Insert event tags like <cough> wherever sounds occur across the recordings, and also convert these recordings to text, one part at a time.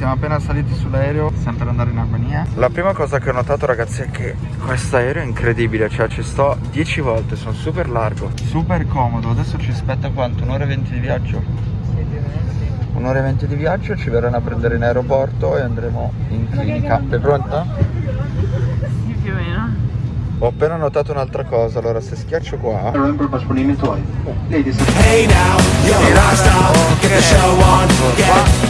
siamo appena saliti sull'aereo, sempre per andare in Albania. La prima cosa che ho notato ragazzi è che questo aereo è incredibile, cioè ci sto 10 volte, sono super largo, super comodo. Adesso ci aspetta quanto? Un'ora e 20 di viaggio? Un'ora e 20 di viaggio, ci verranno a prendere in aeroporto e andremo in clinica. Sei pronta? Sì, più o meno. Ho appena notato un'altra cosa, allora se schiaccio qua. Ladies and Hey now, you're a rock star. Get the show on. Get paid.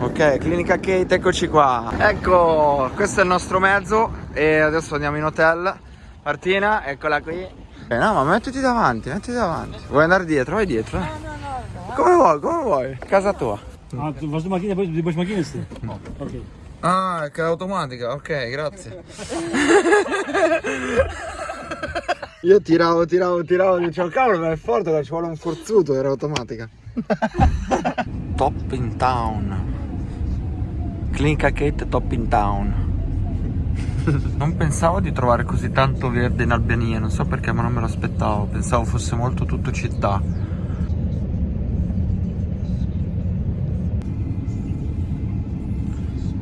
Ok, Clinica Kate, eccoci qua. Ecco, questo è il nostro mezzo e adesso andiamo in hotel. Martina, eccola qui. Eh, no, ma mettiti davanti, mettiti davanti. Vuoi andare dietro? Vai dietro. No, no, no. Come vuoi, come vuoi. Casa tua. Ah, tu de macchina, depois, depois macchina No. Ok. Ah, è che è automatica, ok, grazie. Io tiravo, tiravo, tiravo, dicevo cavolo, ma è forte, ci vuole un forzuto, era automatica. <laughs> top in town. Clinica Kate top in town. <laughs> Non pensavo di trovare così tanto verde in Albania, non so perché, ma non me lo aspettavo. Pensavo fosse molto tutto città.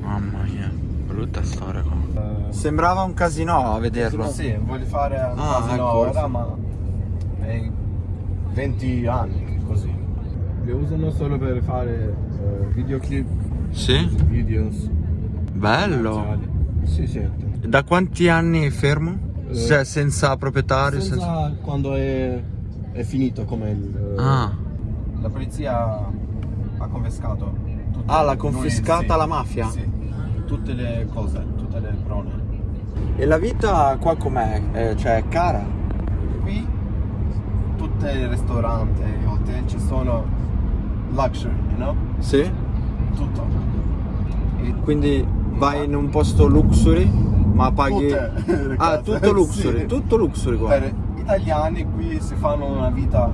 Mamma mia, brutta storia qua. Sembrava un casino a vederlo. Sì, voglio fare un Ah, casino ecco. ora, ma è 20 anni così. Li usano solo per fare eh, videoclip, Sì? videos. Bello. commerciali. Sì, certo. Da quanti anni è fermo? Eh, Se- senza proprietario? Senza senza- quando è, è finito come il... eh, Ah. La polizia ha confiscato. tutte- Ah, l'ha noi- confiscata sì, la mafia? Sì, tutte le cose, tutte le prone. E la vita qua com'è? Eh, cioè è cara? Qui tutti i ristoranti, i hotel ci sono luxury, know? Sì? Tutto. E Quindi vai in un posto luxury ma paghi... Tutte <laughs> Ah, tutto luxury, sì. tutto luxury qua. per italiani qui si fanno una vita,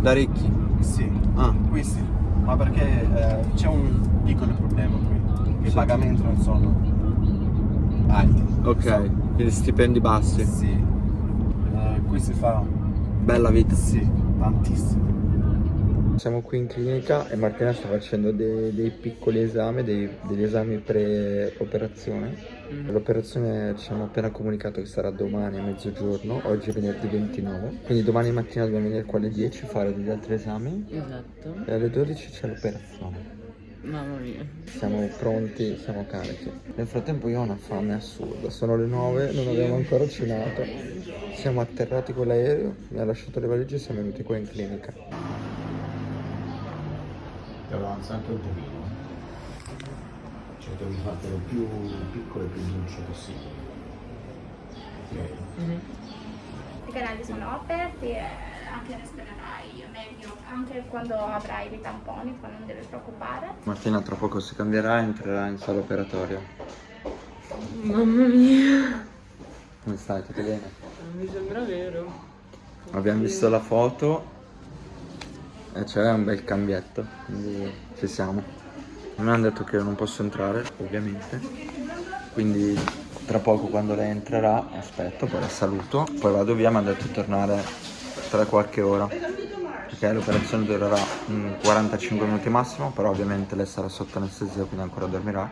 Da ricchi. sì, Ah. qui sì, ma perché eh, c'è un piccolo problema qui, i Sì. pagamenti non sono alti. Ok, quindi stipendi bassi. Sì, Eh, qui si fa, Bella vita. sì, tantissimo. Siamo qui in clinica e Martina sta facendo dei, dei piccoli esami, dei- degli esami pre-operazione. L'operazione ci hanno appena comunicato che sarà domani a mezzogiorno, oggi è venerdì 29, quindi domani mattina dobbiamo venire qua alle 10 a fare degli altri esami Esatto. e alle 12 c'è l'operazione. Mamma mia. Siamo pronti, siamo carichi. Nel frattempo io ho una fame assurda, sono le 9, non abbiamo ancora cenato. Siamo atterrati con l'aereo, mi ha lasciato le valigie e siamo venuti qua in clinica. Avanzare anche un pochino. Cioè devi fartelo più piccolo e più dolce possibile. Ok? I canali sono aperti e anche respirerai meglio, anche quando avrai dei tamponi, poi non devi preoccupare. Martina tra poco si cambierà e entrerà in sala operatoria. Mamma mia. Come stai? Tutto bene? Non mi sembra vero. Abbiamo visto la foto e c'è un bel cambietto, quindi ci siamo. Mi hanno detto che non posso entrare, ovviamente. Quindi tra poco quando lei entrerà, aspetto, poi la saluto, poi vado via, mi hanno detto di tornare tra qualche ora. Perché l'operazione durerà mm, 45 minuti massimo, però ovviamente lei sarà sotto anestesia, quindi ancora dormirà.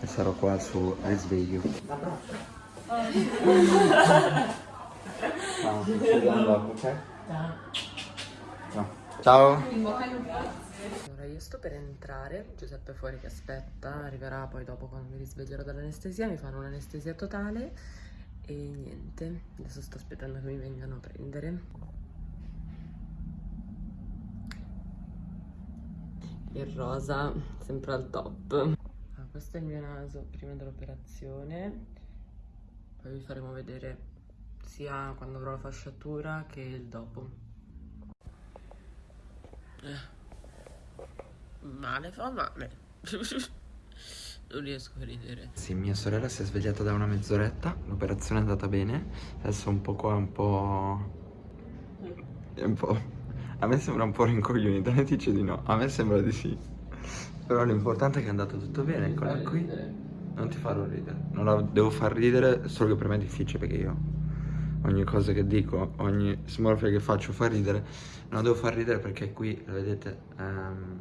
E sarò qua su risveglio. <laughs> Ciao, ci vediamo dopo, ok? No. Ciao. Allora io sto per entrare, Giuseppe è fuori che aspetta, arriverà poi dopo quando mi risveglierò dall'anestesia, mi fanno un'anestesia totale e niente, adesso sto aspettando che mi vengano a prendere. Il rosa, sempre al top. Ah, questo è il mio naso prima dell'operazione, poi vi faremo vedere sia quando avrò la fasciatura che il dopo. Male fa male. <laughs> non riesco a ridere. Sì, mia sorella si è svegliata da una mezz'oretta, l'operazione è andata bene, adesso un po' qua, un po'... È un po'... A me sembra un po' rincoglionita, lei dice di no, a me sembra di sì. Però l'importante è che è andato tutto bene, eccola qui. Non ti farò ridere, non la devo far ridere, solo che per me è difficile perché io ogni cosa che dico, ogni smorfia che faccio fa ridere. Non la devo far ridere perché qui, lo vedete, ehm,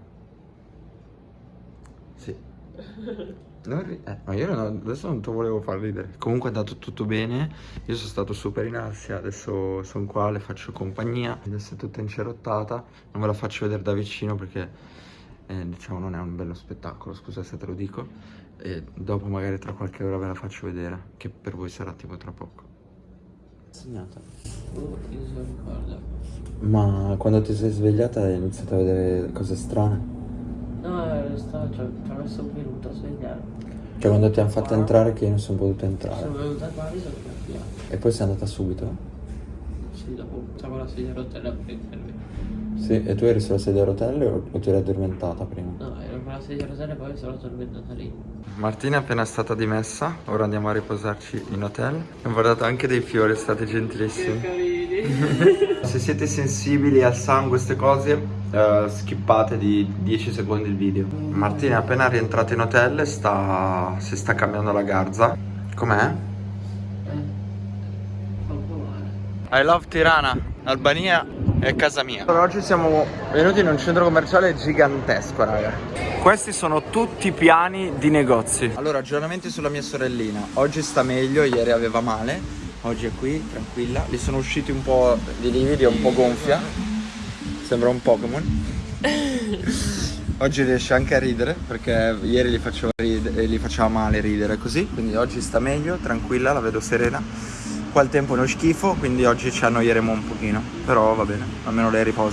sì, <laughs> Non ri- eh, ma io non- adesso non ti volevo far ridere. Comunque è andato tutto bene. Io sono stato super in ansia. Adesso sono qua, le faccio compagnia. Adesso è tutta incerottata. Non ve la faccio vedere da vicino perché eh, diciamo non è un bello spettacolo. Scusa se te lo dico. E dopo magari tra qualche ora ve la faccio vedere. Che per voi sarà tipo tra poco. Segnata. Oh. Ma quando ti sei svegliata hai iniziato a vedere cose strane? No, ci ho ci ho messo un minuto a svegliare. Cioè quando ti hanno fatto entrare che io non sono potuto entrare. Sono venuta qua e sono cambiato. E poi sei andata subito? Sì, dopo stavo la sedia a rotelle a prendermi. Sì, e tu eri sulla sedia a rotelle o, o ti eri addormentata prima? No, ero la sedia a rotelle e poi sono tornata lì. Martina è appena stata dimessa, ora andiamo a riposarci in hotel. Abbiamo guardato anche dei fiori, state gentilissimi. <laughs> Se siete sensibili al sangue, queste cose, eh, skippate di 10 secondi il video. Martina è appena rientrata in hotel e sta, si sta cambiando la garza. Com'è? Fa un po' male. I love Tirana, Albania è casa mia. Allora, oggi siamo venuti in un centro commerciale gigantesco, raga. Questi sono tutti piani di negozi. Allora, aggiornamenti sulla mia sorellina. Oggi sta meglio, ieri aveva male. Oggi è qui, tranquilla. Gli sono usciti un po' di lividi, è un po' gonfia. Sembra un Pokémon. <laughs> Oggi riesce anche a ridere perché ieri gli faceva, ride- gli faceva male ridere così. Quindi oggi sta meglio, tranquilla, la vedo serena. Qua il tempo è uno schifo, quindi oggi ci annoieremo un pochino. Però va bene, almeno lei riposa.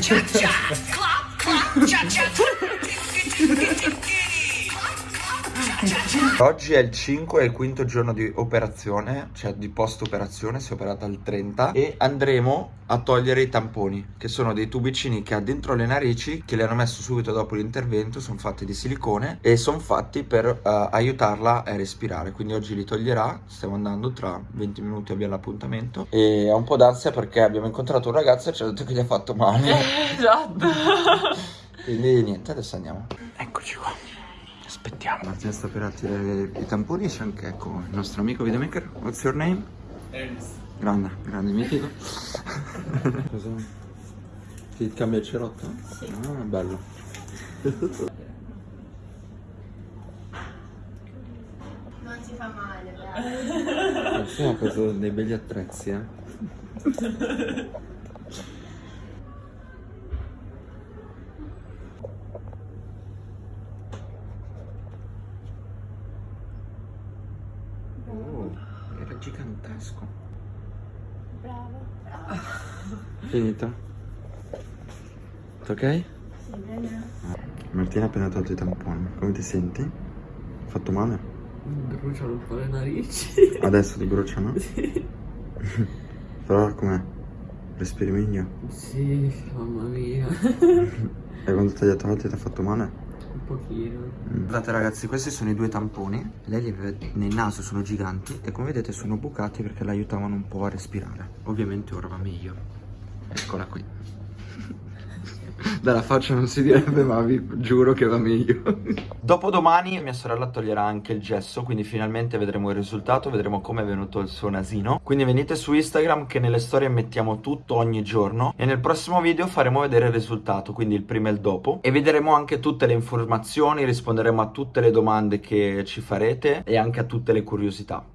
cha cha, clop, clop, cha cha. Oggi è il 5, è il quinto giorno di operazione, cioè di post operazione, si è operata il 30 e andremo a togliere i tamponi, che sono dei tubicini che ha dentro le narici, che le hanno messo subito dopo l'intervento, sono fatti di silicone e sono fatti per eh, aiutarla a respirare, quindi oggi li toglierà, stiamo andando tra 20 minuti abbiamo l'appuntamento e ho un po' d'ansia perché abbiamo incontrato un ragazzo e ci ha detto che gli ha fatto male, <laughs> Esatto. <laughs> quindi niente, adesso andiamo. Eccoci qua. Aspettiamo. Martina sta per attirare i tamponi c'è anche ecco il nostro amico videomaker. What's your name? Ernest. Grande, grande mitico. <laughs> Cosa? Ti cambia il cerotto? Sì. Ah, bello. Non si fa male, dai. Sì, ha preso dei belli attrezzi, eh. <laughs> Oh, gigantesco. Bravo. Finito? Tutto ok? Sì, bene. Martina ha appena tolto i tamponi. Come ti senti? Fatto male? Mi bruciano un po' le narici. Adesso ti bruciano? Sì. <laughs> Però com'è? Respiri meglio? Sì, mamma mia. <laughs> E quando te li ha tolti ti ha fatto male? Un pochino. Guardate ragazzi, questi sono i due tamponi. Lei li aveva nel naso, sono giganti e come vedete sono bucati perché l'aiutavano un po' a respirare. Ovviamente ora va meglio. Eccola qui. Dalla faccia non si direbbe, ma vi giuro che va meglio. Dopodomani mia sorella toglierà anche il gesso, quindi finalmente vedremo il risultato, vedremo come è venuto il suo nasino. Quindi venite su Instagram che nelle storie mettiamo tutto ogni giorno e nel prossimo video faremo vedere il risultato, quindi il prima e il dopo. E vedremo anche tutte le informazioni, risponderemo a tutte le domande che ci farete e anche a tutte le curiosità.